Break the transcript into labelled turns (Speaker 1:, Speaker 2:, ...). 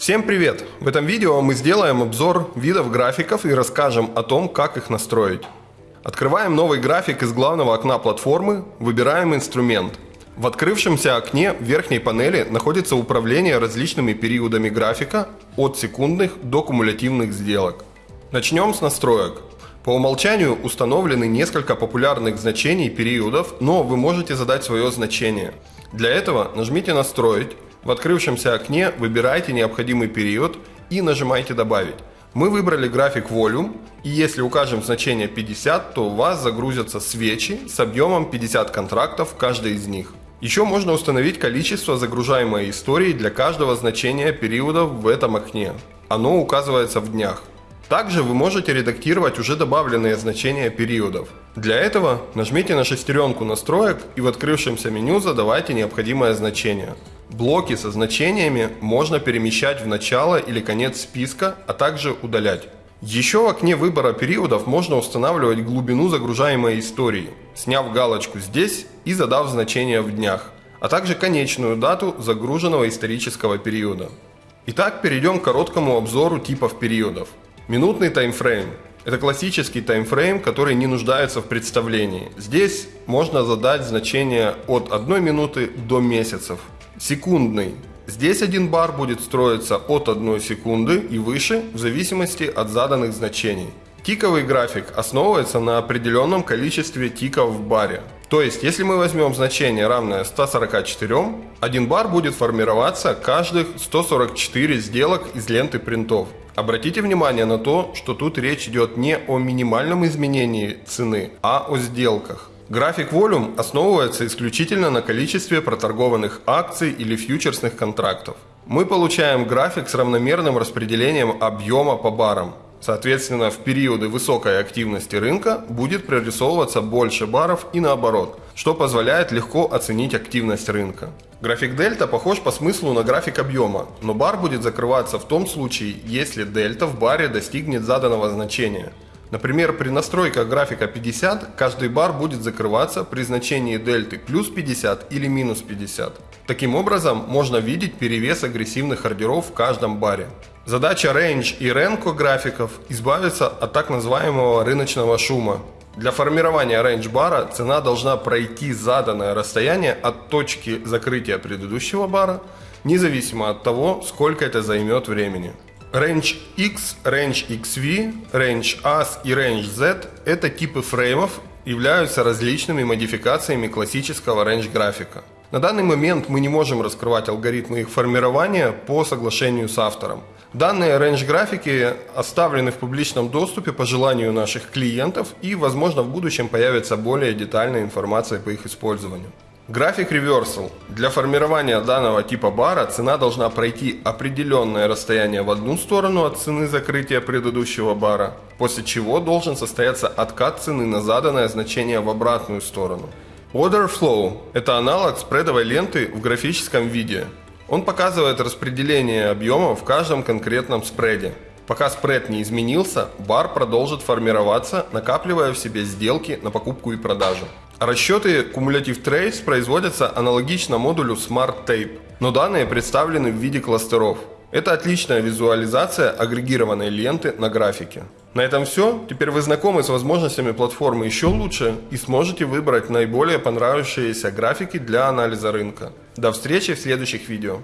Speaker 1: Всем привет! В этом видео мы сделаем обзор видов графиков и расскажем о том, как их настроить. Открываем новый график из главного окна платформы, выбираем инструмент. В открывшемся окне в верхней панели находится управление различными периодами графика от секундных до кумулятивных сделок. Начнем с настроек. По умолчанию установлены несколько популярных значений периодов, но вы можете задать свое значение. Для этого нажмите «Настроить», в открывшемся окне выбирайте необходимый период и нажимайте «Добавить». Мы выбрали график Volume, и если укажем значение 50, то у вас загрузятся свечи с объемом 50 контрактов каждый из них. Еще можно установить количество загружаемой истории для каждого значения периодов в этом окне. Оно указывается в днях. Также вы можете редактировать уже добавленные значения периодов. Для этого нажмите на шестеренку настроек и в открывшемся меню задавайте необходимое значение. Блоки со значениями можно перемещать в начало или конец списка, а также удалять. Еще в окне выбора периодов можно устанавливать глубину загружаемой истории, сняв галочку здесь и задав значение в днях, а также конечную дату загруженного исторического периода. Итак, перейдем к короткому обзору типов периодов. Минутный таймфрейм – это классический таймфрейм, который не нуждается в представлении. Здесь можно задать значение от 1 минуты до месяцев – Секундный. Здесь один бар будет строиться от 1 секунды и выше в зависимости от заданных значений. Тиковый график основывается на определенном количестве тиков в баре. То есть, если мы возьмем значение равное 144, один бар будет формироваться каждых 144 сделок из ленты принтов. Обратите внимание на то, что тут речь идет не о минимальном изменении цены, а о сделках. График Volume основывается исключительно на количестве проторгованных акций или фьючерсных контрактов. Мы получаем график с равномерным распределением объема по барам. Соответственно, в периоды высокой активности рынка будет прорисовываться больше баров и наоборот, что позволяет легко оценить активность рынка. График дельта похож по смыслу на график объема, но бар будет закрываться в том случае, если дельта в баре достигнет заданного значения – Например, при настройках графика 50 каждый бар будет закрываться при значении дельты плюс 50 или минус 50. Таким образом, можно видеть перевес агрессивных ордеров в каждом баре. Задача Range и Renko графиков избавиться от так называемого рыночного шума. Для формирования range бара цена должна пройти заданное расстояние от точки закрытия предыдущего бара, независимо от того, сколько это займет времени. Range X, Range XV, Range AS и Range Z – это типы фреймов, являются различными модификациями классического range графика. На данный момент мы не можем раскрывать алгоритмы их формирования по соглашению с автором. Данные range графики оставлены в публичном доступе по желанию наших клиентов и, возможно, в будущем появится более детальная информация по их использованию. График Reversal. Для формирования данного типа бара цена должна пройти определенное расстояние в одну сторону от цены закрытия предыдущего бара, после чего должен состояться откат цены на заданное значение в обратную сторону. Order Flow – это аналог спредовой ленты в графическом виде. Он показывает распределение объема в каждом конкретном спреде. Пока спред не изменился, бар продолжит формироваться, накапливая в себе сделки на покупку и продажу. Расчеты Cumulative Trace производятся аналогично модулю Smart Tape, но данные представлены в виде кластеров. Это отличная визуализация агрегированной ленты на графике. На этом все. Теперь вы знакомы с возможностями платформы еще лучше и сможете выбрать наиболее понравившиеся графики для анализа рынка. До встречи в следующих видео.